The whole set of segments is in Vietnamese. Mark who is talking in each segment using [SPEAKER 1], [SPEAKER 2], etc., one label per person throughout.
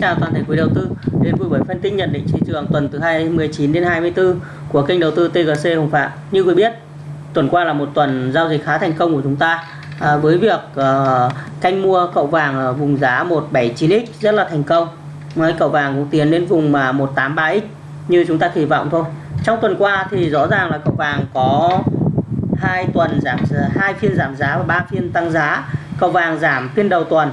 [SPEAKER 1] chào toàn thể quý đầu tư đến với buổi phân tích nhận định thị trường tuần từ 29 đến 24 của kênh đầu tư TGC Hồng Phạm. Như quý biết, tuần qua là một tuần giao dịch khá thành công của chúng ta à, với việc uh, canh mua cậu vàng ở vùng giá 179x rất là thành công. Mấy cậu vàng cũng tiến đến vùng mà 183x như chúng ta kỳ vọng thôi. Trong tuần qua thì rõ ràng là cậu vàng có hai tuần giảm hai phiên giảm giá và ba phiên tăng giá. Cậu vàng giảm phiên đầu tuần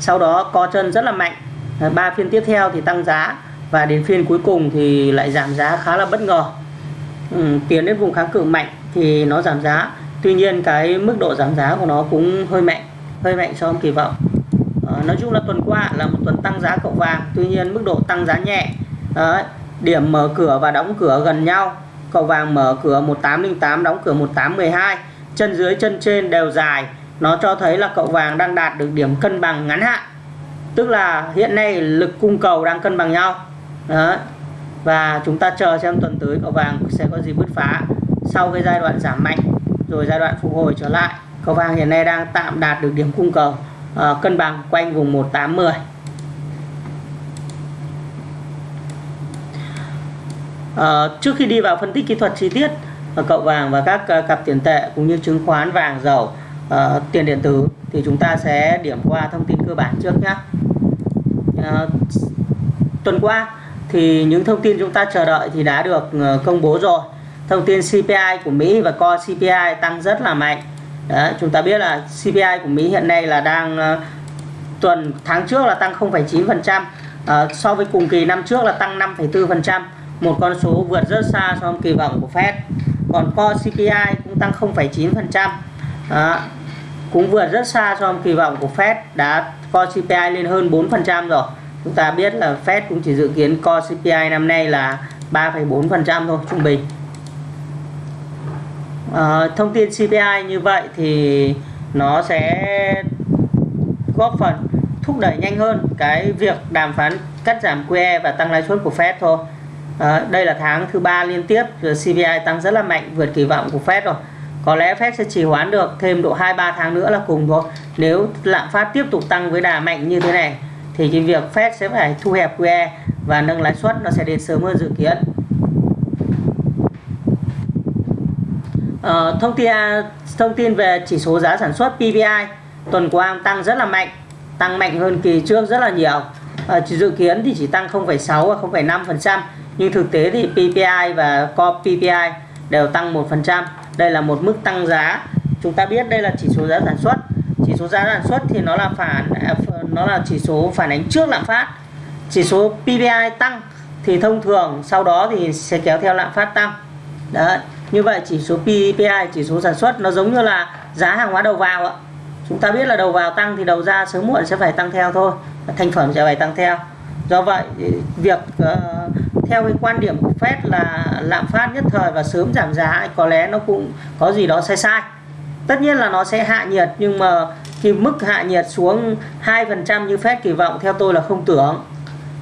[SPEAKER 1] sau đó co chân rất là mạnh Ờ, ba phiên tiếp theo thì tăng giá và đến phiên cuối cùng thì lại giảm giá khá là bất ngờ. Ừ, tiến đến vùng kháng cự mạnh thì nó giảm giá. Tuy nhiên cái mức độ giảm giá của nó cũng hơi mạnh hơi mạnh so với kỳ vọng. À, nói chung là tuần qua là một tuần tăng giá cậu vàng tuy nhiên mức độ tăng giá nhẹ. Điểm mở cửa và đóng cửa gần nhau. Cậu vàng mở cửa 1808 đóng cửa 1812 chân dưới chân trên đều dài. Nó cho thấy là cậu vàng đang đạt được điểm cân bằng ngắn hạn tức là hiện nay lực cung cầu đang cân bằng nhau. Đó và chúng ta chờ xem tuần tới cầu vàng sẽ có gì bứt phá sau cái giai đoạn giảm mạnh rồi giai đoạn phục hồi trở lại. Cầu vàng hiện nay đang tạm đạt được điểm cung cầu uh, cân bằng quanh vùng 1810 Uh, ờ, trước khi đi vào phân tích kỹ thuật chi tiết uh, cậu vàng và các uh, cặp tiền tệ cũng như chứng khoán vàng dầu uh, tiền điện tử thì chúng ta sẽ điểm qua thông tin cơ bản trước nhé à, ờ, tuần qua thì những thông tin chúng ta chờ đợi thì đã được ờ, công bố rồi. Thông tin CPI của Mỹ và core CPI tăng rất là mạnh. Đấy, chúng ta biết là CPI của Mỹ hiện nay là đang uh, tuần tháng trước là tăng 0,9% uh, so với cùng kỳ năm trước là tăng 5,4% một con số vượt rất xa so với kỳ vọng của Fed. Còn core CPI cũng tăng 0,9% đó, cũng vượt rất xa so với kỳ vọng của Fed đã co CPI lên hơn 4% rồi. Chúng ta biết là Fed cũng chỉ dự kiến co CPI năm nay là 3,4% thôi trung bình. À, thông tin CPI như vậy thì nó sẽ góp phần thúc đẩy nhanh hơn cái việc đàm phán cắt giảm QE và tăng lãi suất của Fed thôi. À, đây là tháng thứ ba liên tiếp CPI tăng rất là mạnh vượt kỳ vọng của Fed rồi có lẽ Fed sẽ trì hoãn được thêm độ 2-3 tháng nữa là cùng thôi. Nếu lạm phát tiếp tục tăng với đà mạnh như thế này thì cái việc Fed sẽ phải thu hẹp QE và nâng lãi suất nó sẽ đến sớm hơn dự kiến. Ờ, thông tin à, thông tin về chỉ số giá sản xuất PPI tuần qua tăng rất là mạnh tăng mạnh hơn kỳ trước rất là nhiều. Ờ, chỉ dự kiến thì chỉ tăng 0,6 và 0,5 nhưng thực tế thì PPI và core PPI đều tăng 1% đây là một mức tăng giá. Chúng ta biết đây là chỉ số giá sản xuất. Chỉ số giá sản xuất thì nó là phản à, nó là chỉ số phản ánh trước lạm phát. Chỉ số PPI tăng thì thông thường sau đó thì sẽ kéo theo lạm phát tăng. Đấy như vậy chỉ số PPI chỉ số sản xuất nó giống như là giá hàng hóa đầu vào ạ. Chúng ta biết là đầu vào tăng thì đầu ra sớm muộn sẽ phải tăng theo thôi. Thành phẩm sẽ phải tăng theo. Do vậy việc uh, theo cái quan điểm của Fed là lạm phát nhất thời và sớm giảm giá có lẽ nó cũng có gì đó sai sai. Tất nhiên là nó sẽ hạ nhiệt nhưng mà cái mức hạ nhiệt xuống 2% như Fed kỳ vọng theo tôi là không tưởng.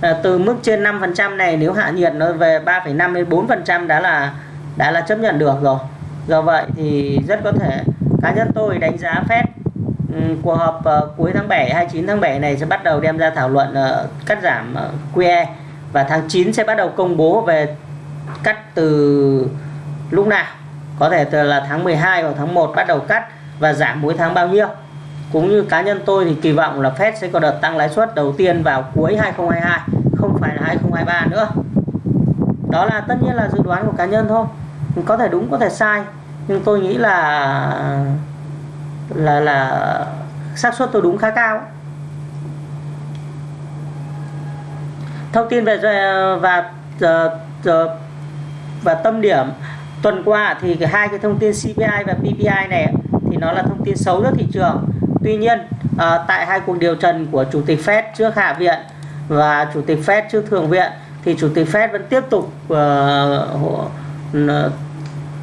[SPEAKER 1] À, từ mức trên 5% này nếu hạ nhiệt nó về 3,5 đến 4% đã là đã là chấp nhận được rồi. Do vậy thì rất có thể cá nhân tôi đánh giá Fed ừ, cuộc họp ờ, cuối tháng 7 29 tháng 7 này sẽ bắt đầu đem ra thảo luận ờ, cắt giảm ờ, QE và tháng 9 sẽ bắt đầu công bố về cắt từ lúc nào. Có thể là tháng 12 hoặc tháng 1 bắt đầu cắt và giảm mỗi tháng bao nhiêu. Cũng như cá nhân tôi thì kỳ vọng là Fed sẽ có đợt tăng lãi suất đầu tiên vào cuối 2022 không phải là 2023 nữa. Đó là tất nhiên là dự đoán của cá nhân thôi. Có thể đúng, có thể sai. Nhưng tôi nghĩ là là là xác suất tôi đúng khá cao. Thông tin về và và, và tâm điểm. Tuần qua thì hai cái thông tin CPI và PPI này thì nó là thông tin xấu cho thị trường. Tuy nhiên à, tại hai cuộc điều trần của chủ tịch Fed trước hạ viện và chủ tịch Fed trước thượng viện thì chủ tịch Fed vẫn tiếp tục uh,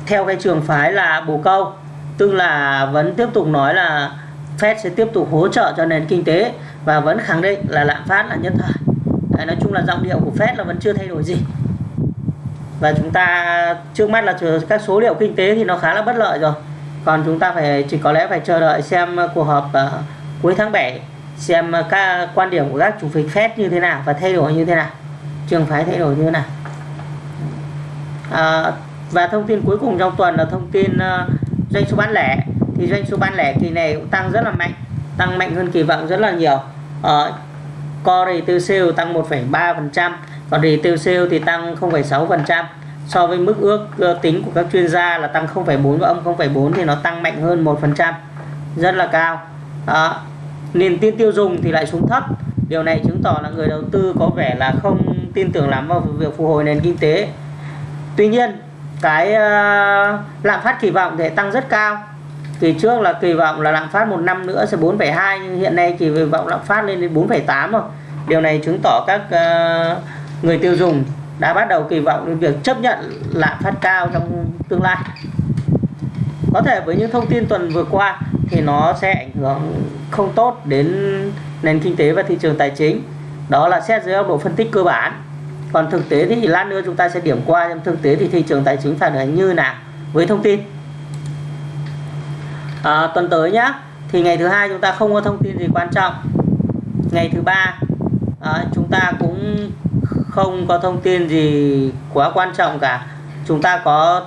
[SPEAKER 1] theo cái trường phái là bồ câu. Tức là vẫn tiếp tục nói là Fed sẽ tiếp tục hỗ trợ cho nền kinh tế và vẫn khẳng định là lạm phát là nhất thời. Đấy, nói chung là giọng điệu của Fed là vẫn chưa thay đổi gì. Và chúng ta trước mắt là các số liệu kinh tế thì nó khá là bất lợi rồi. Còn chúng ta phải chỉ có lẽ phải chờ đợi xem ờ, cuộc họp uh, cuối tháng 7 xem ờ, các quan điểm của các chủ tịch Fed như thế nào và thay đổi như thế nào. Trường phái thay đổi như thế nào. À, và thông tin cuối cùng trong tuần là thông tin uh, doanh số bán lẻ. Thì doanh số bán lẻ kỳ này cũng tăng rất là mạnh tăng mạnh hơn kỳ vọng rất là nhiều. Uh, core retail sale tăng 1,3% còn retail sale thì tăng 0,6% so với mức ước tính của các chuyên gia là tăng 0,4 và âm 0,4 thì nó tăng mạnh hơn 1% rất là cao. Đó. niềm tin tiêu dùng thì lại xuống thấp. Điều này chứng tỏ là người đầu tư có vẻ là không tin tưởng lắm vào việc phục hồi nền kinh tế. Tuy nhiên cái uh, lạm phát kỳ vọng thì tăng rất cao kỳ trước là kỳ vọng là lạm phát một năm nữa sẽ 4,2 nhưng hiện nay kỳ vọng lạm phát lên đến 4,8 rồi điều này chứng tỏ các uh, người tiêu dùng đã bắt đầu kỳ vọng đến việc chấp nhận lạm phát cao trong tương lai. Có thể với những thông tin tuần vừa qua thì nó sẽ ảnh hưởng không tốt đến nền kinh tế và thị trường tài chính. Đó là xét dưới góc độ phân tích cơ bản. Còn thực tế thì lát nữa chúng ta sẽ điểm qua trong thực tế thì thị trường tài chính phản ứng như nào với thông tin à, tuần tới nhá. Thì ngày thứ hai chúng ta không có thông tin gì quan trọng. Ngày thứ ba à, chúng ta cũng không có thông tin gì quá quan trọng cả. Chúng ta có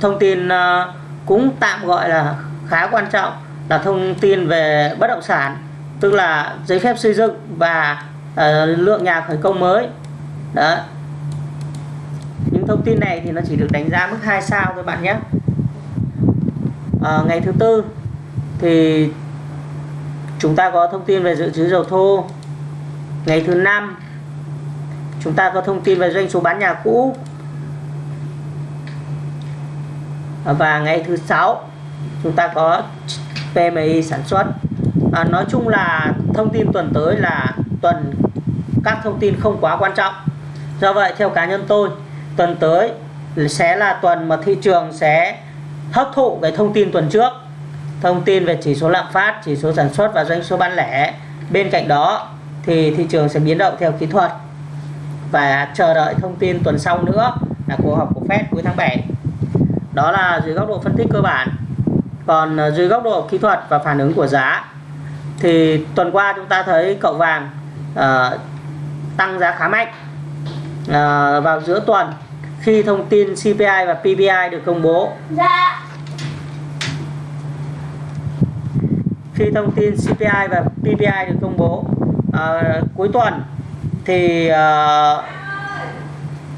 [SPEAKER 1] thông tin à, cũng tạm gọi là khá quan trọng là thông tin về bất động sản tức là giấy phép xây dựng và à, lượng nhà khởi công mới. Đó. Những thông tin này thì nó chỉ được đánh giá mức 2 sao thôi bạn nhé à, ngày thứ tư thì chúng ta có thông tin về dự trữ dầu thô. Ngày thứ năm chúng ta có thông tin về doanh số bán nhà cũ. Và ngày thứ sáu chúng ta có PMI sản xuất. À, nói chung là thông tin tuần tới là tuần các thông tin không quá quan trọng. Do vậy theo cá nhân tôi tuần tới sẽ là tuần mà thị trường sẽ hấp thụ cái thông tin tuần trước. Thông tin về chỉ số lạm phát chỉ số sản xuất và doanh số bán lẻ. Bên cạnh đó thì thị trường sẽ biến động theo kỹ thuật. Và chờ đợi thông tin tuần sau nữa là cuộc họp của Fed cuối tháng 7 đó là dưới góc độ phân tích cơ bản. Còn ờ, dưới góc độ kỹ thuật và phản ứng của giá thì tuần qua chúng ta thấy cậu vàng uh, tăng giá khá mạnh. Uh, vào giữa tuần khi thông tin CPI và PPI được công bố. Dạ. Khi thông tin CPI và PPI được công bố uh, cuối tuần thì uh,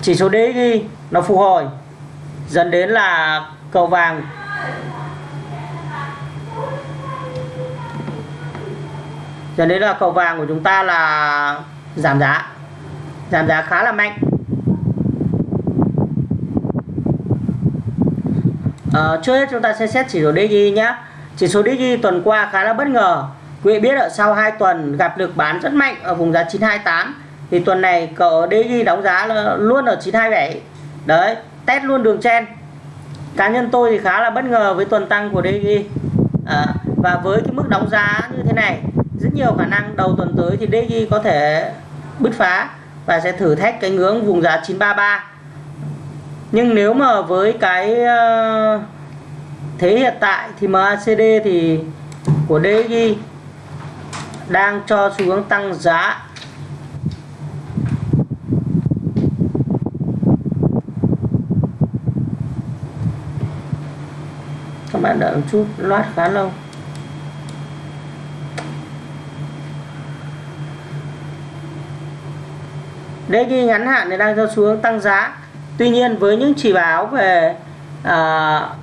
[SPEAKER 1] chỉ số DXY nó phục hồi dẫn đến là cầu vàng dẫn đến là cầu vàng của chúng ta là giảm giá giảm giá khá là mạnh à, trước hết chúng ta sẽ xét chỉ số Digi nhé chỉ số Digi tuần qua khá là bất ngờ. Quý vị biết ở sau 2 tuần gặp lực bán rất mạnh ở vùng giá 928 thì tuần này cậu Digi đóng giá là luôn ở 927 đấy test luôn đường chen. Cá nhân tôi thì khá là bất ngờ với tuần tăng của DG à, ờ, và với cái mức đóng giá như thế này rất nhiều khả năng đầu tuần tới thì DG có thể bứt phá và sẽ thử thách cái ngưỡng vùng giá 933 nhưng nếu mà với cái uh, thế hiện tại thì MACD thì của DXY đang cho xu hướng tăng giá. Các bạn đợi một chút loát khá lâu. DXY ngắn hạn thì đang cho xu hướng tăng giá. Tuy nhiên với những chỉ báo về uh,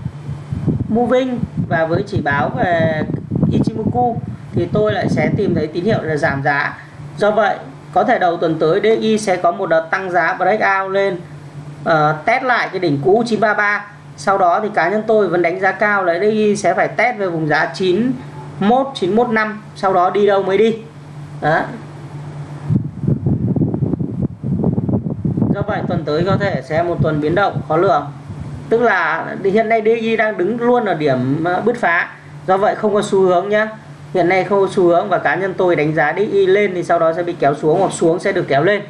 [SPEAKER 1] moving và với chỉ báo về Ichimoku thì tôi lại sẽ tìm thấy tín hiệu là giảm giá. Do vậy có thể đầu tuần tới DI sẽ có một đợt tăng giá breakout lên uh, test lại cái đỉnh cũ 933 sau đó thì cá nhân tôi vẫn đánh giá cao là DI sẽ phải test về vùng giá 91 915 sau đó đi đâu mới đi. Đó. Do vậy tuần tới có thể sẽ một tuần biến động khó lường tức là hiện nay DXY đang đứng luôn ở điểm ờ, bứt phá. Do vậy không có xu hướng nhá. Hiện nay không có xu hướng và cá nhân tôi đánh giá DXY lên thì sau đó sẽ bị kéo xuống hoặc xuống sẽ được kéo lên.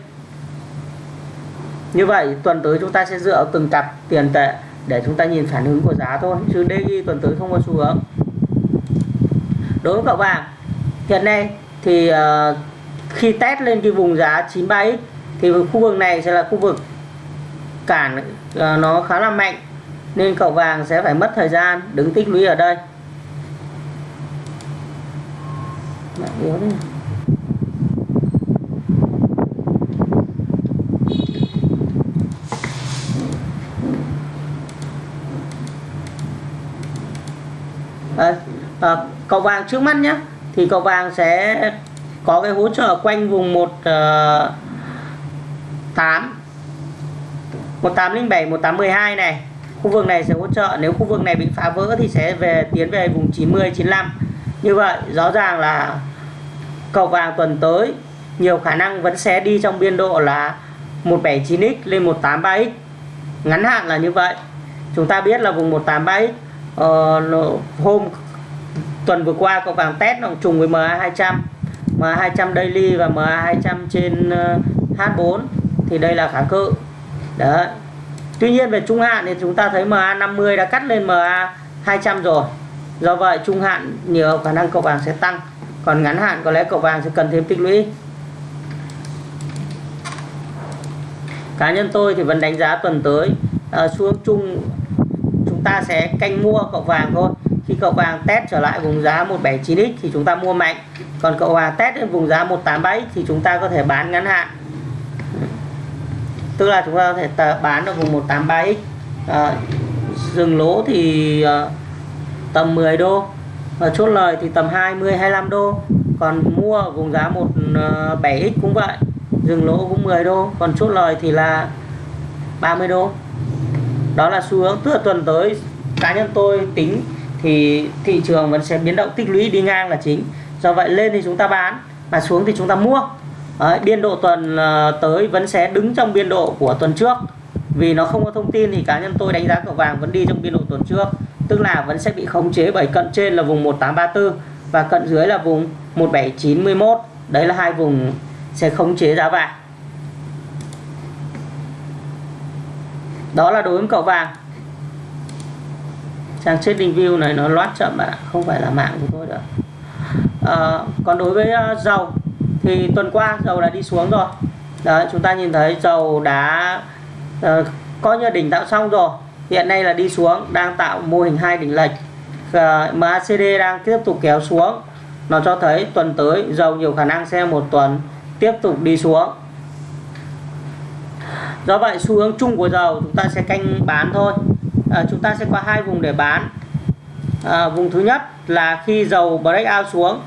[SPEAKER 1] Như vậy tuần tới chúng ta sẽ dựa từng cặp tiền tệ để chúng ta nhìn phản ứng của giá thôi chứ DXY tuần tới không có xu hướng. Đối với cậu vàng hiện nay thì uh, khi test lên cái vùng giá 93x thì khu vực này sẽ là khu vực cản uh, nó khá là mạnh nên cậu vàng sẽ phải mất thời gian đứng tích lũy ở đây. Yếu à, à, cầu vàng trước mắt nhé thì cầu vàng sẽ có cái hỗ trợ quanh vùng một uh, 8 1807 1812 này khu vực này sẽ hỗ trợ nếu khu vực này bị phá vỡ thì sẽ về tiến về vùng 90 95 như vậy rõ ràng là cầu vàng tuần tới nhiều khả năng vẫn sẽ đi trong biên độ là 179x lên 183x ngắn hạn là như vậy. Chúng ta biết là vùng 183x uh, ờ, hôm tuần vừa qua cầu vàng test nó trùng với MA 200 MA 200 daily và MA 200 trên ờ, H4 thì đây là kháng cự. Đấy. Tuy nhiên về trung hạn thì chúng ta thấy MA 50 đã cắt lên MA 200 rồi. Do vậy trung hạn nhiều khả năng cậu vàng sẽ tăng. Còn ngắn hạn có lẽ cậu vàng sẽ cần thêm tích lũy. Cá nhân tôi thì vẫn đánh giá tuần tới ờ, uh, xuống chung chúng ta sẽ canh mua cậu vàng thôi. Khi cậu vàng test trở lại vùng giá 179x thì chúng ta mua mạnh. Còn cậu vàng test đến vùng giá 187 thì chúng ta có thể bán ngắn hạn tức là chúng ta có thể bán ở vùng 183x à, dừng lỗ thì à, tầm 10 đô. Và chốt lời thì tầm 20 25 đô. Còn mua ở vùng giá 17x ờ, cũng vậy. Dừng lỗ cũng 10 đô. Còn chốt lời thì là 30 đô. Đó là xu hướng. Tức là tuần tới cá nhân tôi tính thì thị trường vẫn sẽ biến động tích lũy đi ngang là chính. Do vậy lên thì chúng ta bán mà xuống thì chúng ta mua. Đấy, biên độ tuần ờ, tới vẫn sẽ đứng trong biên độ của tuần trước. Vì nó không có thông tin thì cá nhân tôi đánh giá cậu vàng vẫn đi trong biên độ tuần trước. Tức là vẫn sẽ bị khống chế bởi cận trên là vùng 1834 và cận dưới là vùng 1791 đấy là hai vùng sẽ khống chế giá vàng. Đó là đối với cậu vàng. Trang trading view này nó loát chậm bạn ạ không phải là mạng của tôi nữa à, ờ, còn đối với uh, dầu thì tuần qua dầu đã đi xuống rồi. Đấy chúng ta nhìn thấy dầu đã uh, coi như đỉnh tạo xong rồi. Hiện nay là đi xuống đang tạo mô hình hai đỉnh lệch. Ờ, uh, MACD đang tiếp tục kéo xuống. Nó cho thấy tuần tới dầu nhiều khả năng sẽ một tuần tiếp tục đi xuống. Do vậy xu hướng chung của dầu chúng ta sẽ canh bán thôi. À, chúng ta sẽ có hai vùng để bán. À, vùng thứ nhất là khi dầu break out xuống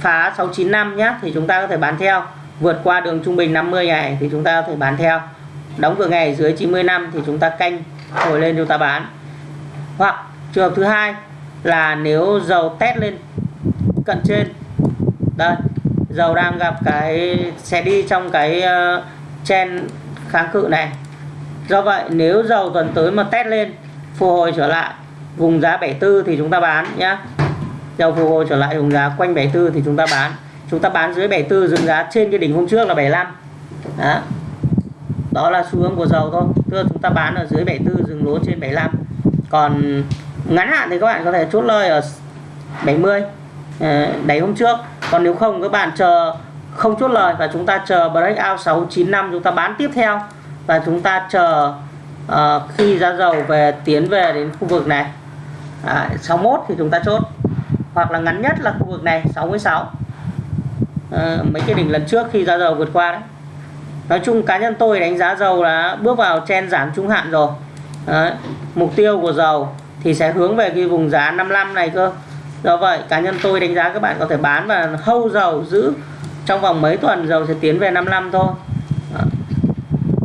[SPEAKER 1] phá 695 nhé thì chúng ta có thể bán theo. Vượt qua đường trung bình 50 ngày thì chúng ta có thể bán theo. Đóng cửa ngày dưới 90 năm thì chúng ta canh hồi lên chúng ta bán. Hoặc trường hợp thứ hai là nếu dầu test lên cận trên. Đây dầu đang gặp cái sẽ đi trong cái ờ, uh, chen kháng cự này. Do vậy nếu dầu tuần tới mà test lên phục hồi trở lại vùng giá 74 thì chúng ta bán nhé dầu phục hồi trở lại vùng giá quanh 74 thì chúng ta bán. Chúng ta bán dưới 74 dừng giá trên cái đỉnh hôm trước là 75 đó. Đó là xu hướng của dầu thôi. Tức là chúng ta bán ở dưới 74 dừng lỗ trên 75 còn ngắn hạn thì các bạn có thể chốt lời ở 70 ờ, đáy hôm trước. Còn nếu không các bạn chờ không chốt lời và chúng ta chờ breakout 695 chúng ta bán tiếp theo. Và chúng ta chờ uh, khi giá dầu về tiến về đến khu vực này. À, 61 thì chúng ta chốt hoặc là ngắn nhất là khu vực này 66 à, ờ, mấy cái đỉnh lần trước khi giá dầu vượt qua đấy. Nói chung cá nhân tôi đánh giá dầu là bước vào chen giảm trung hạn rồi. Đấy. mục tiêu của dầu thì sẽ hướng về cái vùng giá 55 này cơ. Do vậy cá nhân tôi đánh giá các bạn có thể bán và hâu dầu giữ trong vòng mấy tuần dầu sẽ tiến về 55 thôi. Đó.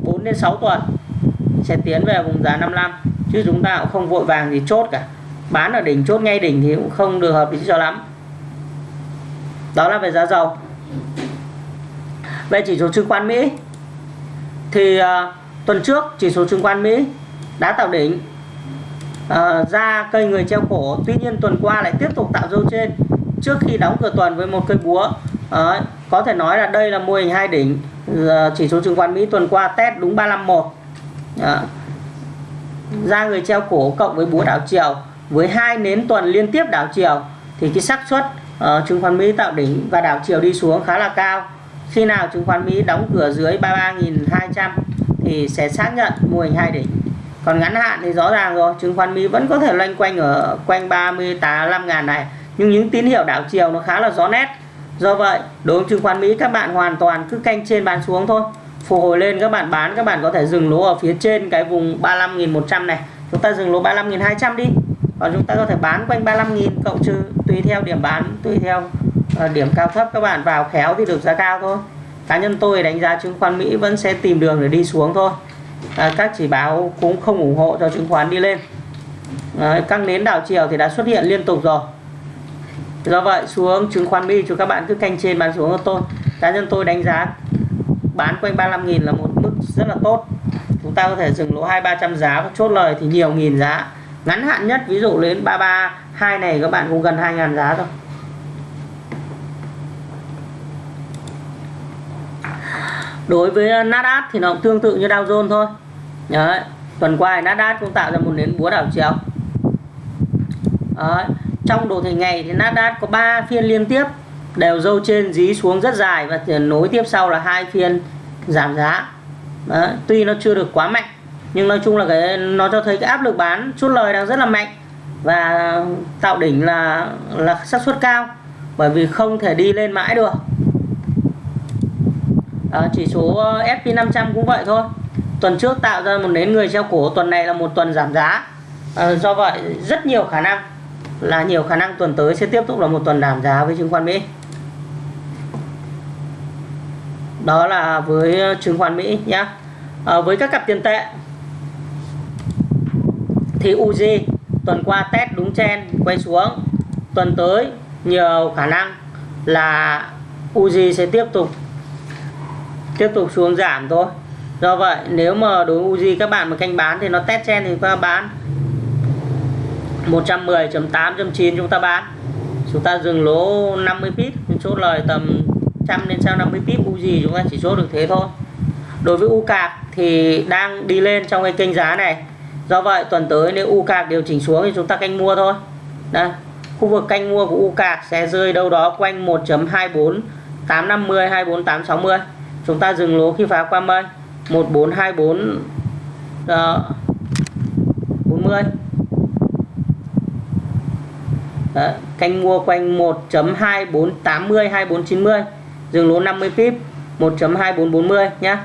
[SPEAKER 1] 4 đến 6 tuần sẽ tiến về vùng giá 55 chứ chúng ta cũng không vội vàng gì chốt cả bán ở đỉnh chốt ngay đỉnh thì cũng không được hợp lý cho lắm. Đó là về giá dầu. Về chỉ số chứng khoán Mỹ thì uh, tuần trước chỉ số chứng khoán Mỹ đã tạo đỉnh. Uh, ra cây người treo cổ tuy nhiên tuần qua lại tiếp tục tạo dấu trên. Trước khi đóng cửa tuần với một cây búa uh, có thể nói là đây là mô hình hai đỉnh uh, chỉ số chứng khoán Mỹ tuần qua test đúng 351 uh, ra người treo cổ cộng với búa đảo chiều với hai nến tuần liên tiếp đảo chiều thì cái xác suất uh, chứng khoán Mỹ tạo đỉnh và đảo chiều đi xuống khá là cao. Khi nào chứng khoán Mỹ đóng cửa dưới 33.200 thì sẽ xác nhận mô hình hai đỉnh. Còn ngắn hạn thì rõ ràng rồi chứng khoán Mỹ vẫn có thể loanh quanh ở quanh 38 ngàn này. Nhưng những tín hiệu đảo chiều nó khá là rõ nét. Do vậy đối với chứng khoán Mỹ các bạn hoàn toàn cứ canh trên bán xuống thôi. Phục hồi lên các bạn bán các bạn có thể dừng lỗ ở phía trên cái vùng 35.100 này. Chúng ta dừng lỗ 35.200 đi còn chúng ta có thể bán quanh 35.000 cộng trừ tùy theo điểm bán tùy theo uh, điểm cao thấp các bạn. Vào khéo thì được giá cao thôi. Cá nhân tôi đánh giá chứng khoán Mỹ vẫn sẽ tìm đường để đi xuống thôi. À, các chỉ báo cũng không ủng hộ cho chứng khoán đi lên. À, các nến đảo chiều thì đã xuất hiện liên tục rồi. Do vậy xuống chứng khoán Mỹ cho các bạn cứ canh trên bán xuống cho tôi. Cá nhân tôi đánh giá bán quanh 35.000 là một mức rất là tốt. Chúng ta có thể dừng lỗ hai ba trăm giá và chốt lời thì nhiều nghìn giá ngắn hạn nhất, ví dụ đến 332 này, các bạn cũng gần 2.000 giá rồi đối với Nasdaq thì nó cũng tương tự như Dow Jones thôi Đấy. tuần qua Nasdaq cũng tạo ra một nến búa đảo chiều Đấy. trong đồ thị ngày thì Nasdaq có 3 phiên liên tiếp, đều dâu trên, dí xuống rất dài và nối tiếp sau là hai phiên giảm giá Đấy. tuy nó chưa được quá mạnh nhưng nói chung là cái nó cho thấy cái áp lực bán chốt lời đang rất là mạnh và tạo đỉnh là là xác suất cao bởi vì không thể đi lên mãi được. À, chỉ số ờ, SP500 cũng vậy thôi. Tuần trước tạo ra một nến người treo cổ tuần này là một tuần giảm giá. À, do vậy rất nhiều khả năng là nhiều khả năng tuần tới sẽ tiếp tục là một tuần giảm giá với chứng khoán Mỹ. Đó là với chứng khoán Mỹ nhé à, với các cặp tiền tệ thì UG tuần qua test đúng chen quay xuống. Tuần tới, nhiều khả năng là UG sẽ tiếp tục tiếp tục xuống giảm thôi. Do vậy, nếu mà đối với Uzi các bạn mà canh bán thì nó test chen thì chúng ta bán 110.8.9 chúng ta bán. Chúng ta dừng lỗ 50 pip chốt lời tầm trăm đến sau 50 pip Uzi chúng ta chỉ chốt được thế thôi. Đối với U cạc thì đang đi lên trong cái kênh giá này do vậy tuần tới nếu U cạc điều chỉnh xuống thì chúng ta canh mua thôi. Đây khu vực canh mua của U cạc sẽ rơi đâu đó quanh 1.24 850 24 860 chúng ta dừng lỗ khi phá qua mây 1424 uh, 40 Đấy, canh mua quanh 1.2480 2490 dừng lỗ 50 pip 1.2440 nhá.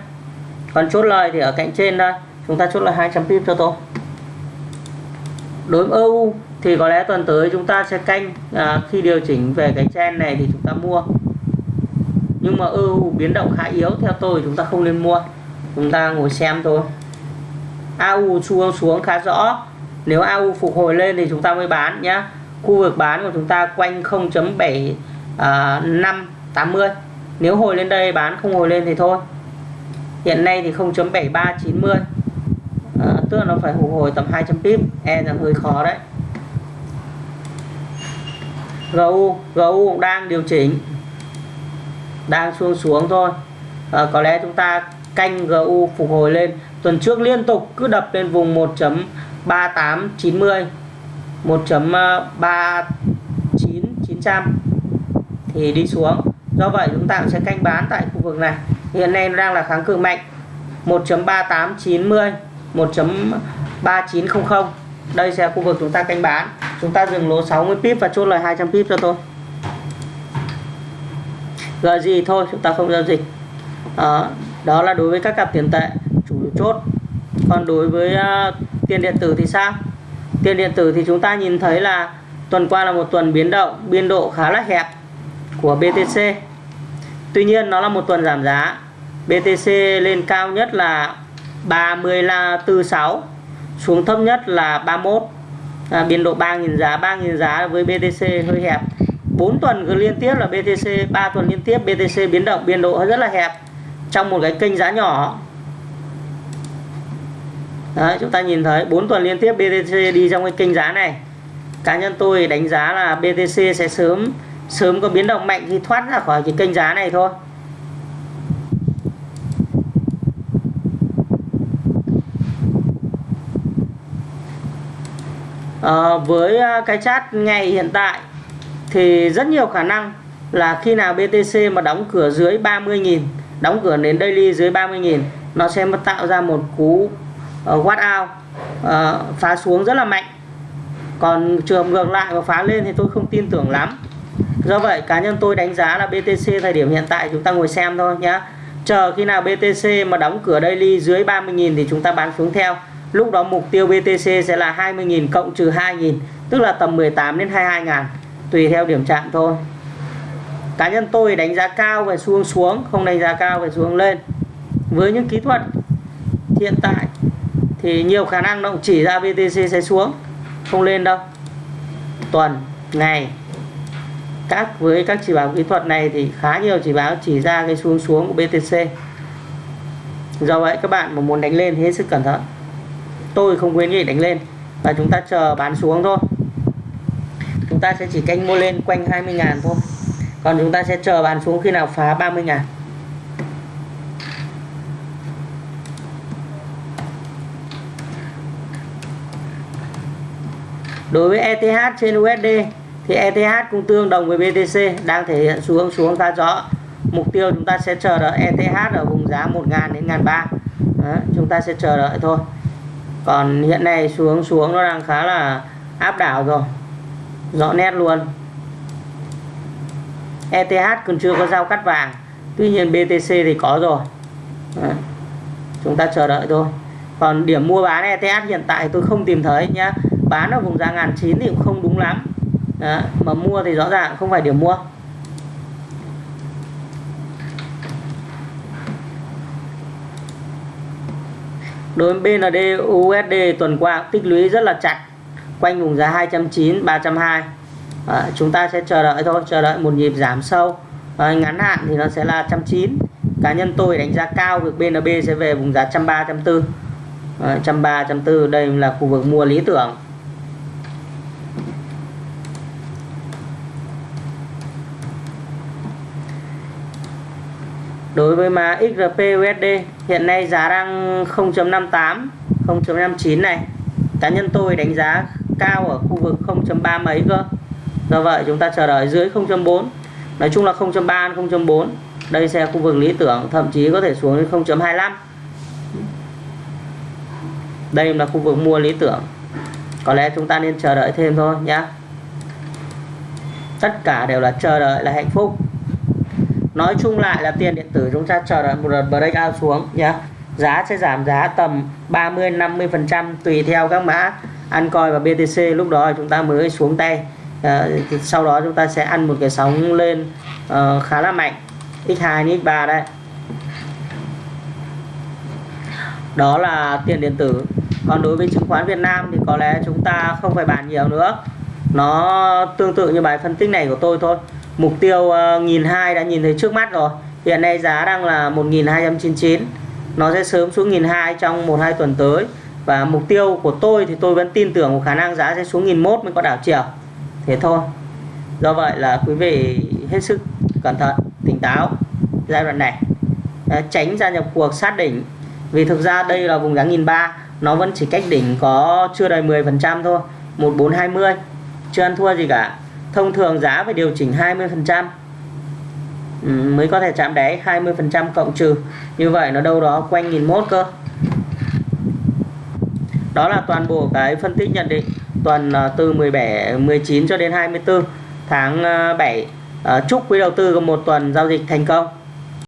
[SPEAKER 1] Còn chốt lời thì ở cạnh trên đây chúng ta chốt là 200 pip cho tôi đối với EU thì có lẽ tuần tới chúng ta sẽ canh à, khi điều chỉnh về cái chen này thì chúng ta mua. Nhưng mà EU biến động khá yếu theo tôi chúng ta không nên mua. Chúng ta ngồi xem thôi. AU xuống xuống khá rõ. Nếu AU phục hồi lên thì chúng ta mới bán nhá. Khu vực bán của chúng ta quanh 0.7580 à, nếu hồi lên đây bán không hồi lên thì thôi. Hiện nay thì 0.7390 tức là nó phải phục hồi tầm 200 pip. E là hơi khó đấy. GU GU cũng đang điều chỉnh. Đang xuống xuống thôi. À, có lẽ chúng ta canh GU phục hồi lên. Tuần trước liên tục cứ đập lên vùng 1.3890 1.39900 thì đi xuống. Do vậy chúng ta cũng sẽ canh bán tại khu vực này. Hiện nay nó đang là kháng cự mạnh 1.3890 1.3900 đây sẽ là khu vực chúng ta canh bán. Chúng ta dừng lỗ 60 pip và chốt lời 200 pip cho tôi. Gợi gì thôi chúng ta không giao dịch. Đó, đó là đối với các cặp tiền tệ chủ chốt. Còn đối với uh, tiền điện tử thì sao? Tiền điện tử thì chúng ta nhìn thấy là tuần qua là một tuần biến động biên độ khá là hẹp của BTC Tuy nhiên nó là một tuần giảm giá. BTC lên cao nhất là 3046 xuống thấp nhất là 31 à, biên độ 3.000 giá 3.000 giá với BTC hơi hẹp. 4 tuần cứ liên tiếp là BTC 3 tuần liên tiếp BTC biến động biên độ rất là hẹp trong một cái kênh giá nhỏ. Đấy, chúng ta nhìn thấy 4 tuần liên tiếp BTC đi trong cái kênh giá này. Cá nhân tôi đánh giá là BTC sẽ sớm sớm có biến động mạnh khi thoát ra khỏi cái kênh giá này thôi. Ờ, à, với cái chat ngày hiện tại thì rất nhiều khả năng là khi nào BTC mà đóng cửa dưới 30.000 đóng cửa đến daily dưới 30.000 nó sẽ tạo ra một cú ờ, uh, watt out uh, phá xuống rất là mạnh. Còn trường ngược lại và phá lên thì tôi không tin tưởng lắm. Do vậy cá nhân tôi đánh giá là BTC thời điểm hiện tại chúng ta ngồi xem thôi nhé chờ khi nào BTC mà đóng cửa daily dưới 30.000 thì chúng ta bán xuống theo lúc đó mục tiêu BTC sẽ là 20.000 cộng trừ 2.000 tức là tầm 18 đến 22.000 tùy theo điểm chạm thôi. Cá nhân tôi đánh giá cao về xuống xuống, không đánh giá cao về xuống lên. Với những kỹ thuật hiện tại thì nhiều khả năng nó cũng chỉ ra BTC sẽ xuống, không lên đâu. Tuần, ngày, các, với các chỉ báo kỹ thuật này thì khá nhiều chỉ báo chỉ ra cái xuống xuống của BTC do vậy các bạn mà muốn đánh lên hết sức cẩn thận tôi không khuyến nghị đánh lên. Và chúng ta chờ bán xuống thôi. Chúng ta sẽ chỉ canh mua lên quanh 20 ngàn thôi. Còn chúng ta sẽ chờ bán xuống khi nào phá 30 ngàn. Đối với ETH trên USD thì ETH cũng tương đồng với BTC đang thể hiện xuống xuống khá rõ mục tiêu chúng ta sẽ chờ đợi ETH ở vùng giá 1.000 đến 1.300 chúng ta sẽ chờ đợi thôi còn hiện nay xuống xuống nó đang khá là áp đảo rồi. Rõ nét luôn. ETH còn chưa có giao cắt vàng. Tuy nhiên BTC thì có rồi. Đấy. chúng ta chờ đợi thôi. Còn điểm mua bán ETH hiện tại tôi không tìm thấy nhá. Bán ở vùng giá ngàn chín thì cũng không đúng lắm. Đấy. mà mua thì rõ ràng không phải điểm mua. Đối với BND USD tuần qua tích lũy rất là chặt quanh vùng giá 209 320 à, chúng ta sẽ chờ đợi thôi chờ đợi một nhịp giảm sâu. À, ngắn hạn thì nó sẽ là 190 cá nhân tôi đánh giá cao việc BNB sẽ về vùng giá 130 140 à, 130 140 đây là khu vực mua lý tưởng. Đối với mã XRP USD hiện nay giá đang 0.58 0.59 này. Cá nhân tôi đánh giá cao ở khu vực 0.3 mấy cơ. Do vậy chúng ta chờ đợi dưới 0.4 nói chung là 0.3 0.4 đây sẽ là khu vực lý tưởng, thậm chí có thể xuống đến 0.25 đây là khu vực mua lý tưởng. Có lẽ chúng ta nên chờ đợi thêm thôi nhá. Tất cả đều là chờ đợi là hạnh phúc nói chung lại là tiền điện tử chúng ta chờ đợi một đợt breakout xuống nhé giá sẽ giảm giá tầm 30 50 phần trăm tùy theo các mã ăn coi và BTC lúc đó chúng ta mới xuống tay. À, sau đó chúng ta sẽ ăn một cái sóng lên uh, khá là mạnh. X2 x3 đây đó là tiền điện tử. Còn đối với chứng khoán Việt Nam thì có lẽ chúng ta không phải bàn nhiều nữa. Nó tương tự như bài phân tích này của tôi thôi mục tiêu ờ, uh, 1.200 đã nhìn thấy trước mắt rồi. Hiện nay giá đang là 1.299 nó sẽ sớm xuống 1.200 trong 1-2 tuần tới. Và mục tiêu của tôi thì tôi vẫn tin tưởng một khả năng giá sẽ xuống 1.100 mới có đảo chiều. Thế thôi. Do vậy là quý vị hết sức cẩn thận tỉnh táo giai đoạn này. Ờ, tránh gia nhập cuộc sát đỉnh. Vì thực ra đây là vùng giá 1003, nó vẫn chỉ cách đỉnh có chưa đầy 10% thôi. 1420 chưa ăn thua gì cả thông thường giá phải điều chỉnh 20% ừ, mới có thể chạm đáy 20% cộng trừ. Như vậy nó đâu đó quanh 1001 cơ. Đó là toàn bộ cái phân tích nhận định tuần à, từ 17 19 cho đến 24 tháng à, 7 à, chúc quý đầu tư có một tuần giao dịch thành công.